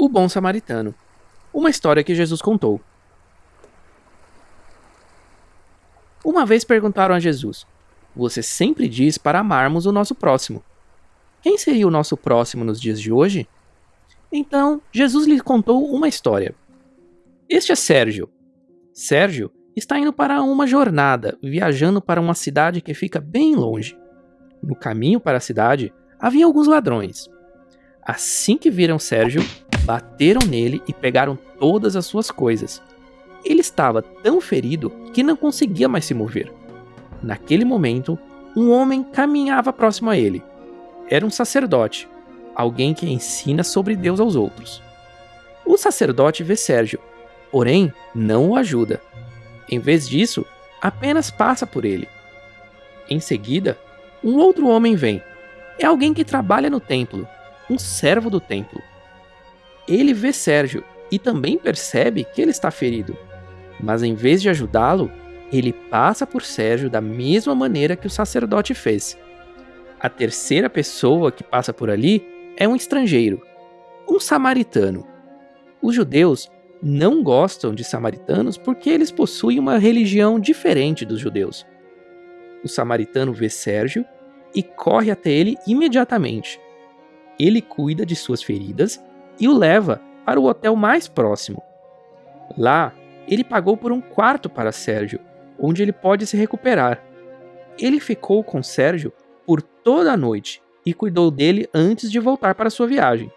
O Bom Samaritano. Uma história que Jesus contou. Uma vez perguntaram a Jesus: Você sempre diz para amarmos o nosso próximo. Quem seria o nosso próximo nos dias de hoje? Então, Jesus lhe contou uma história. Este é Sérgio. Sérgio está indo para uma jornada, viajando para uma cidade que fica bem longe. No caminho para a cidade, havia alguns ladrões. Assim que viram Sérgio, bateram nele e pegaram todas as suas coisas. Ele estava tão ferido que não conseguia mais se mover. Naquele momento, um homem caminhava próximo a ele. Era um sacerdote, alguém que ensina sobre Deus aos outros. O sacerdote vê Sérgio, porém não o ajuda. Em vez disso, apenas passa por ele. Em seguida, um outro homem vem. É alguém que trabalha no templo, um servo do templo. Ele vê Sérgio e também percebe que ele está ferido. Mas em vez de ajudá-lo, ele passa por Sérgio da mesma maneira que o sacerdote fez. A terceira pessoa que passa por ali é um estrangeiro, um samaritano. Os judeus não gostam de samaritanos porque eles possuem uma religião diferente dos judeus. O samaritano vê Sérgio e corre até ele imediatamente. Ele cuida de suas feridas e o leva para o hotel mais próximo. Lá, ele pagou por um quarto para Sérgio, onde ele pode se recuperar. Ele ficou com Sérgio por toda a noite e cuidou dele antes de voltar para sua viagem.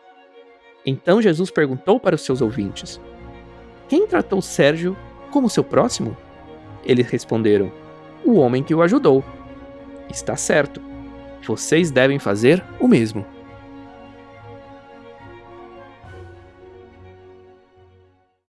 Então Jesus perguntou para os seus ouvintes: Quem tratou Sérgio como seu próximo? Eles responderam: O homem que o ajudou. Está certo. Vocês devem fazer o mesmo.